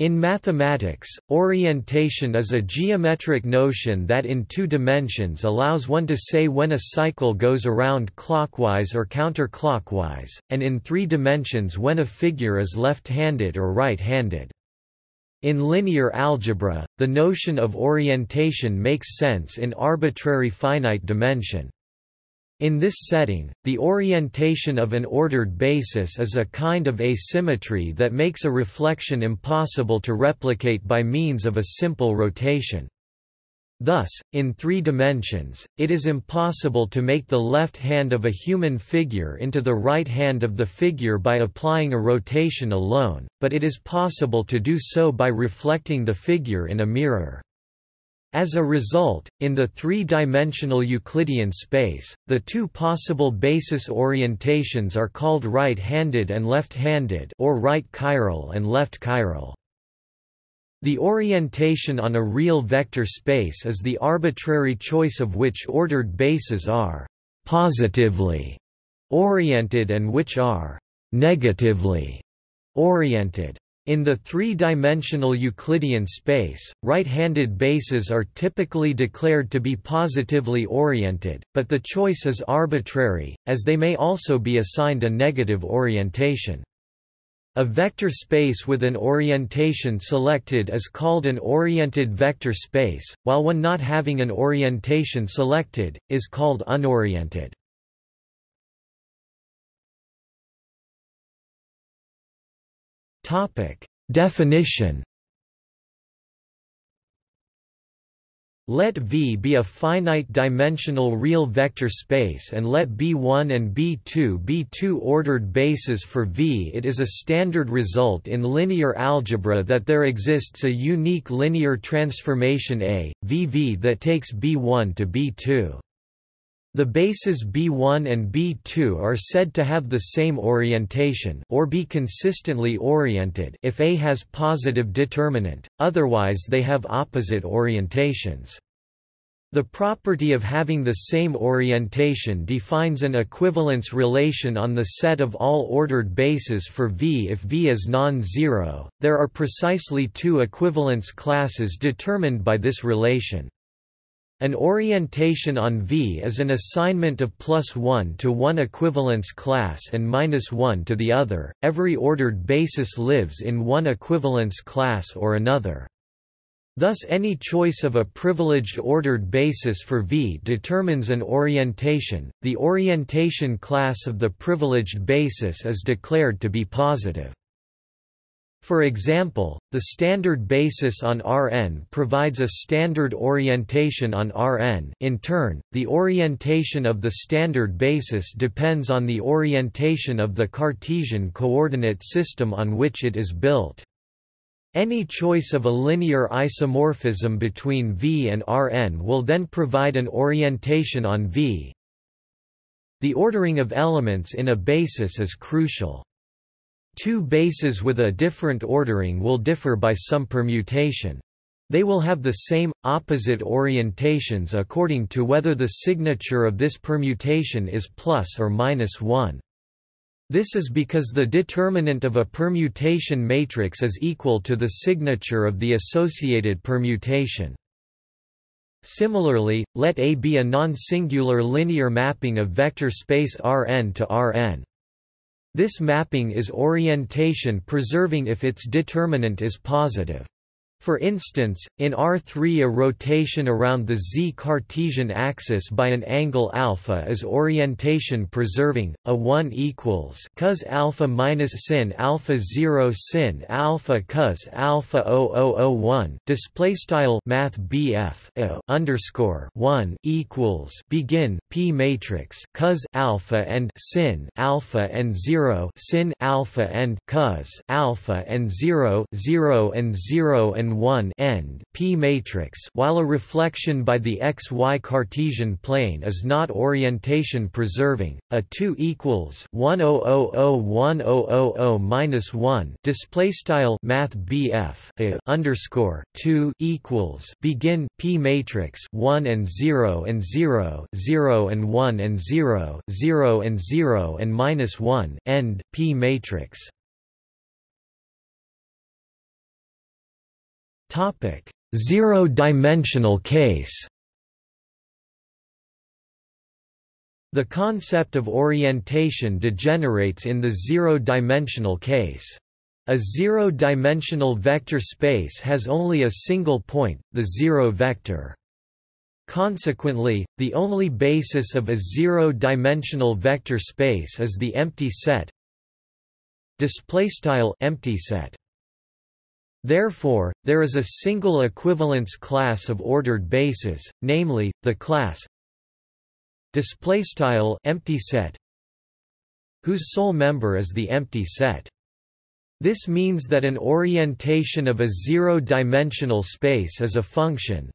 In mathematics, orientation is a geometric notion that in two dimensions allows one to say when a cycle goes around clockwise or counterclockwise, and in three dimensions when a figure is left-handed or right-handed. In linear algebra, the notion of orientation makes sense in arbitrary finite dimension. In this setting, the orientation of an ordered basis is a kind of asymmetry that makes a reflection impossible to replicate by means of a simple rotation. Thus, in three dimensions, it is impossible to make the left hand of a human figure into the right hand of the figure by applying a rotation alone, but it is possible to do so by reflecting the figure in a mirror. As a result, in the three-dimensional Euclidean space, the two possible basis orientations are called right-handed and left-handed or right chiral and left chiral. The orientation on a real vector space is the arbitrary choice of which ordered bases are «positively» oriented and which are «negatively» oriented. In the three-dimensional Euclidean space, right-handed bases are typically declared to be positively oriented, but the choice is arbitrary, as they may also be assigned a negative orientation. A vector space with an orientation selected is called an oriented vector space, while one not having an orientation selected, is called unoriented. Topic: Definition. Let V be a finite-dimensional real vector space and let B1 and B2 be two ordered bases for V. It is a standard result in linear algebra that there exists a unique linear transformation A, VV that takes B1 to B2. The bases B1 and B2 are said to have the same orientation or be consistently oriented if A has positive determinant, otherwise they have opposite orientations. The property of having the same orientation defines an equivalence relation on the set of all ordered bases for V if V is non-zero. There are precisely two equivalence classes determined by this relation. An orientation on V is an assignment of plus 1 to one equivalence class and minus 1 to the other. Every ordered basis lives in one equivalence class or another. Thus any choice of a privileged ordered basis for V determines an orientation. The orientation class of the privileged basis is declared to be positive. For example, the standard basis on Rn provides a standard orientation on Rn in turn, the orientation of the standard basis depends on the orientation of the Cartesian coordinate system on which it is built. Any choice of a linear isomorphism between V and Rn will then provide an orientation on V. The ordering of elements in a basis is crucial. Two bases with a different ordering will differ by some permutation. They will have the same, opposite orientations according to whether the signature of this permutation is plus or minus 1. This is because the determinant of a permutation matrix is equal to the signature of the associated permutation. Similarly, let A be a non-singular linear mapping of vector space Rn to Rn. This mapping is orientation preserving if its determinant is positive. For instance, in R3 a rotation around the z-Cartesian axis by an angle alpha is orientation preserving. A 1 equals cos alpha minus sin alpha 0 sin alpha cos alpha 0001 display style math BF underscore 1 equals begin P matrix cos alpha and sin alpha and 0 sin alpha and cos alpha and 0 0 and 0 and 1 end P matrix while a reflection by the xy Cartesian plane is not orientation preserving a 2 equals 10001000 minus 1 display style math BF underscore 2 equals begin P matrix 1 and 0 and 0 0 and 1 and 0 0 and 0 and minus 1 end P matrix Zero-dimensional case The concept of orientation degenerates in the zero-dimensional case. A zero-dimensional vector space has only a single point, the zero vector. Consequently, the only basis of a zero-dimensional vector space is the empty set. Empty set. Therefore, there is a single equivalence class of ordered bases, namely the class displaystyle empty set whose sole member is the empty set. This means that an orientation of a zero-dimensional space is a function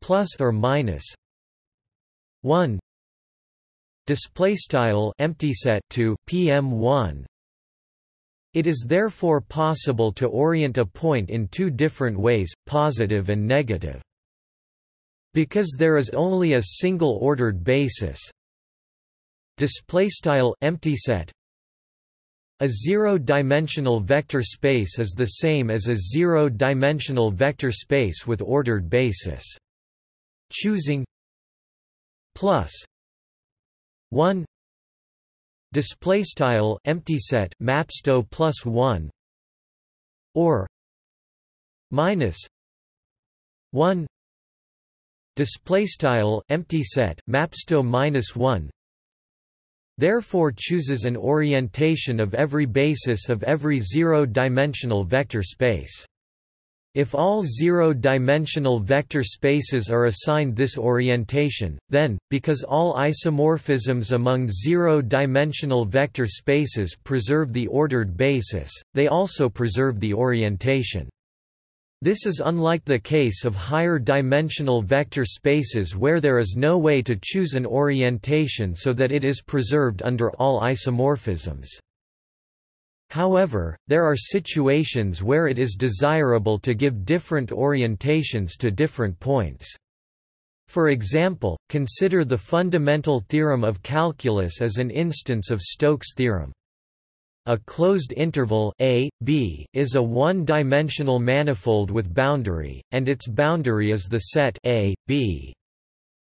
plus or minus 1 display style empty set to pm1 it is therefore possible to orient a point in two different ways positive and negative. Because there is only a single ordered basis. Display style empty set. A zero-dimensional vector space is the same as a zero-dimensional vector space with ordered basis. Choosing. Plus. 1 display style empty set mapsto plus 1 or minus 1 display style empty set mapsto minus 1 therefore chooses an orientation of every basis of every zero-dimensional vector space if all zero-dimensional vector spaces are assigned this orientation, then, because all isomorphisms among zero-dimensional vector spaces preserve the ordered basis, they also preserve the orientation. This is unlike the case of higher dimensional vector spaces where there is no way to choose an orientation so that it is preserved under all isomorphisms. However, there are situations where it is desirable to give different orientations to different points. For example, consider the fundamental theorem of calculus as an instance of Stokes' theorem. A closed interval a, b, is a one-dimensional manifold with boundary, and its boundary is the set a, b.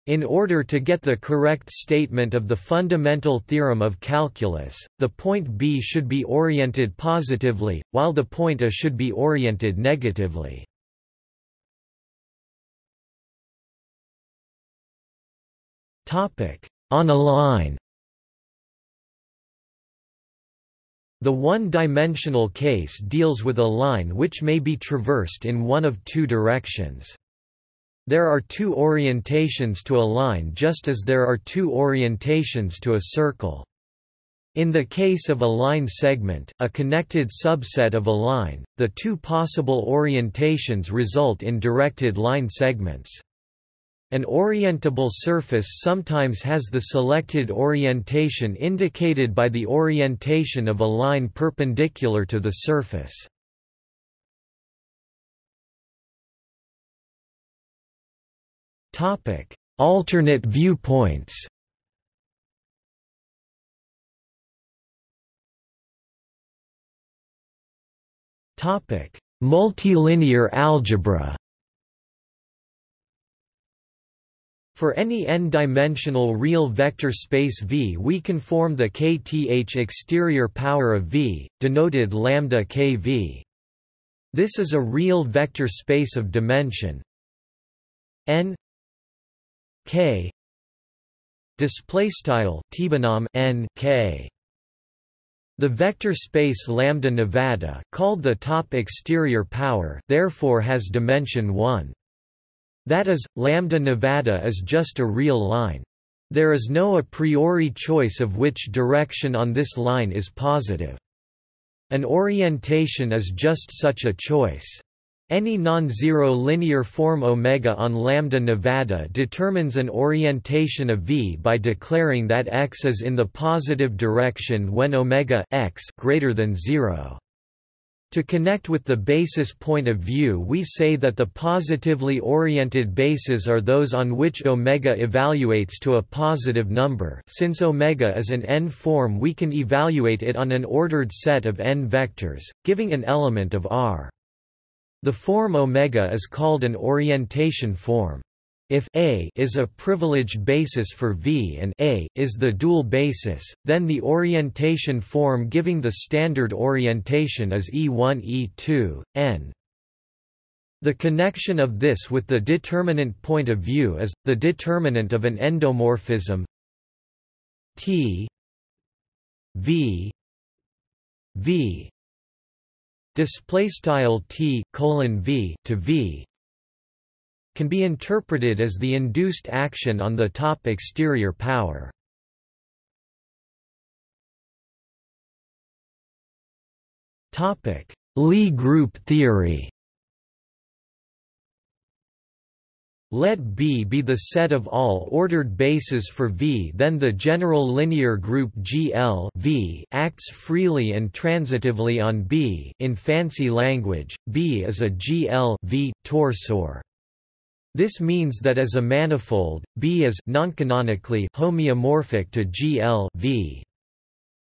In order to get the correct statement of the fundamental theorem of calculus, the point B should be oriented positively, while the point A should be oriented negatively. On a line The one-dimensional case deals with a line which may be traversed in one of two directions. There are two orientations to a line just as there are two orientations to a circle. In the case of a line segment, a connected subset of a line, the two possible orientations result in directed line segments. An orientable surface sometimes has the selected orientation indicated by the orientation of a line perpendicular to the surface. Alternate viewpoints. Topic: Multilinear algebra. For any n-dimensional real vector space V we conform the kth exterior power of V, denoted lambda kV. This is a real vector space of dimension. N k display style n k the vector space lambda Nevada called the top exterior power therefore has dimension 1 that is, lambda Nevada is just a real line. There is no a priori choice of which direction on this line is positive. An orientation is just such a choice. Any non-zero linear form omega on lambda Nevada determines an orientation of V by declaring that x is in the positive direction when omega x greater than 0. To connect with the basis point of view we say that the positively oriented bases are those on which omega evaluates to a positive number since omega is an n-form we can evaluate it on an ordered set of n vectors, giving an element of R. The form omega is called an orientation form. If A is a privileged basis for V and A is the dual basis, then the orientation form giving the standard orientation is E1 E2, n. The connection of this with the determinant point of view is, the determinant of an endomorphism T V V display style T colon V to V can be interpreted as the induced action on the top exterior power. Topic: Lie group theory Let B be the set of all ordered bases for V then the general linear group GL v acts freely and transitively on B in fancy language, B is a GL v torsor. This means that as a manifold, B is noncanonically homeomorphic to GL v.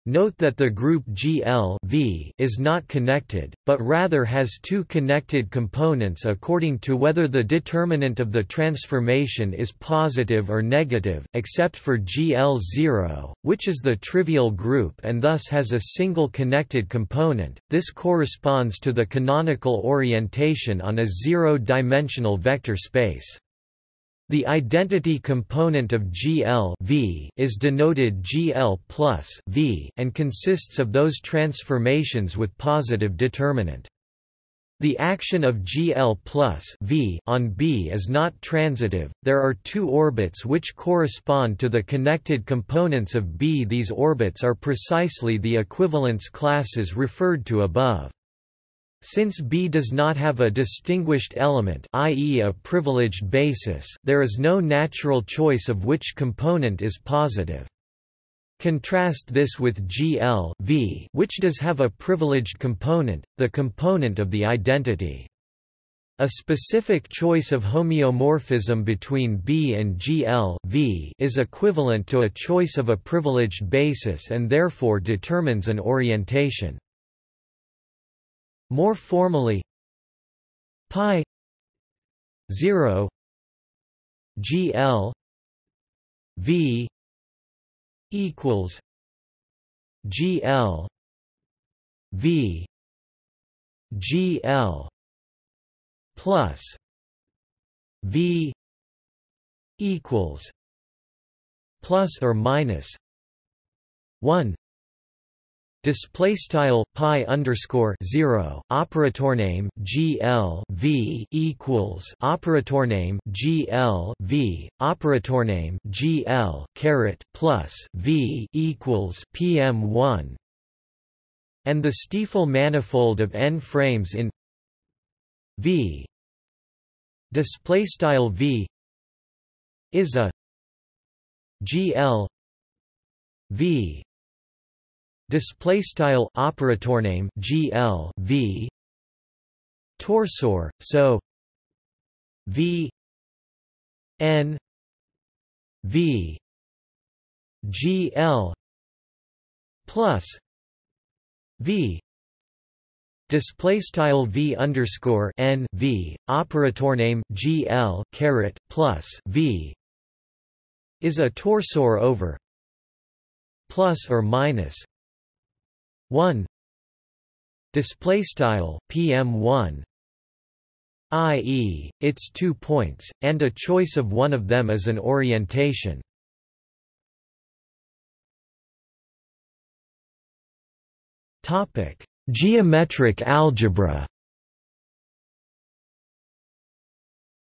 Note that the group GL v is not connected, but rather has two connected components according to whether the determinant of the transformation is positive or negative, except for GL0, which is the trivial group and thus has a single connected component. This corresponds to the canonical orientation on a zero-dimensional vector space. The identity component of GL v is denoted GL plus v and consists of those transformations with positive determinant. The action of GL plus v on B is not transitive. There are two orbits which correspond to the connected components of B. These orbits are precisely the equivalence classes referred to above. Since B does not have a distinguished element i.e. a privileged basis there is no natural choice of which component is positive. Contrast this with GL v, which does have a privileged component, the component of the identity. A specific choice of homeomorphism between B and GL v is equivalent to a choice of a privileged basis and therefore determines an orientation. More formally pi 0 GL V equals GL V GL plus V equals plus or minus 1 display style pi underscore zero operator name GL V equals operator name GL V operator name GL caret plus V equals PM one. And the Stiefel manifold of n frames in V. Display style V is a GL V display style operator name GL V. Torsor so V. N. V. GL plus V. Display style V underscore N V operator name GL caret plus V. Is a torsor over plus or minus 1 display style pm1 i.e., its two points, and a choice of one of them as an orientation. Geometric algebra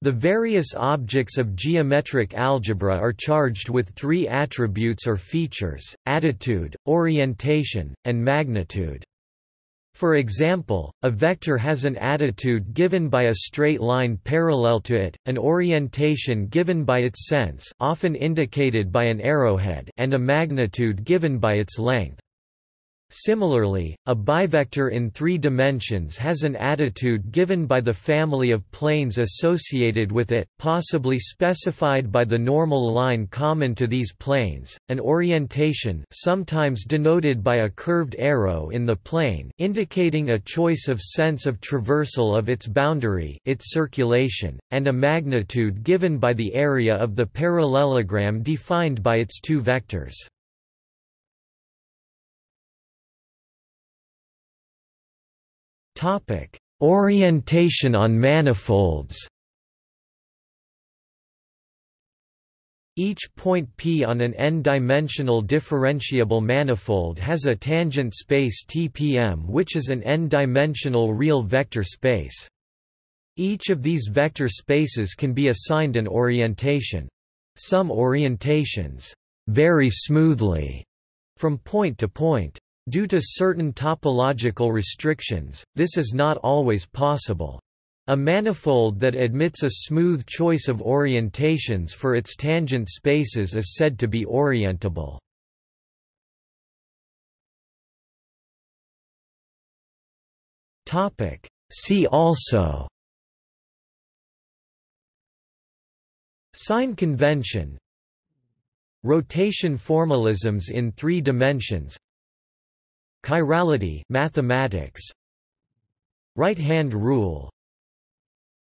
The various objects of geometric algebra are charged with three attributes or features, attitude, orientation, and magnitude. For example, a vector has an attitude given by a straight line parallel to it, an orientation given by its sense often indicated by an arrowhead and a magnitude given by its length. Similarly, a bivector in three dimensions has an attitude given by the family of planes associated with it, possibly specified by the normal line common to these planes, an orientation sometimes denoted by a curved arrow in the plane indicating a choice of sense of traversal of its boundary its circulation, and a magnitude given by the area of the parallelogram defined by its two vectors. Orientation on manifolds. Each point P on an n-dimensional differentiable manifold has a tangent space TPM which is an n-dimensional real vector space. Each of these vector spaces can be assigned an orientation. Some orientations vary smoothly from point to point. Due to certain topological restrictions, this is not always possible. A manifold that admits a smooth choice of orientations for its tangent spaces is said to be orientable. See also Sign convention Rotation formalisms in three dimensions Chirality mathematics. Right-hand rule.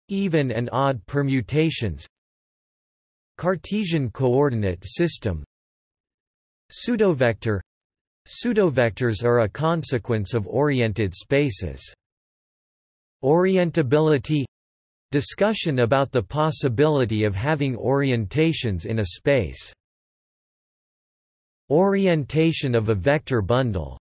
Even and odd permutations. Cartesian coordinate system. Pseudovector. Pseudovectors are a consequence of oriented spaces. Orientability. Discussion about the possibility of having orientations in a space. Orientation of a vector bundle